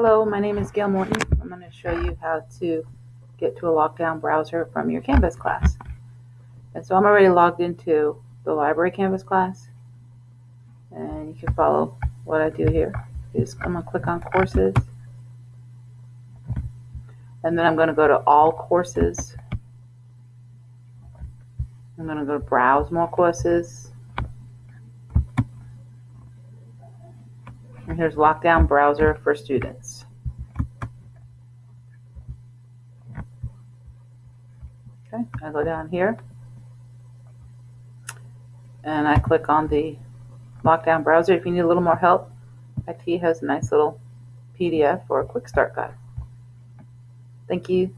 Hello, my name is Gail Morton. I'm going to show you how to get to a lockdown browser from your Canvas class. And so I'm already logged into the library Canvas class. And you can follow what I do here. Just I'm going to click on courses. And then I'm going to go to all courses. I'm going to go to browse more courses. And here's Lockdown Browser for Students. Okay, I go down here and I click on the Lockdown Browser. If you need a little more help, IT has a nice little PDF or a quick start guide. Thank you.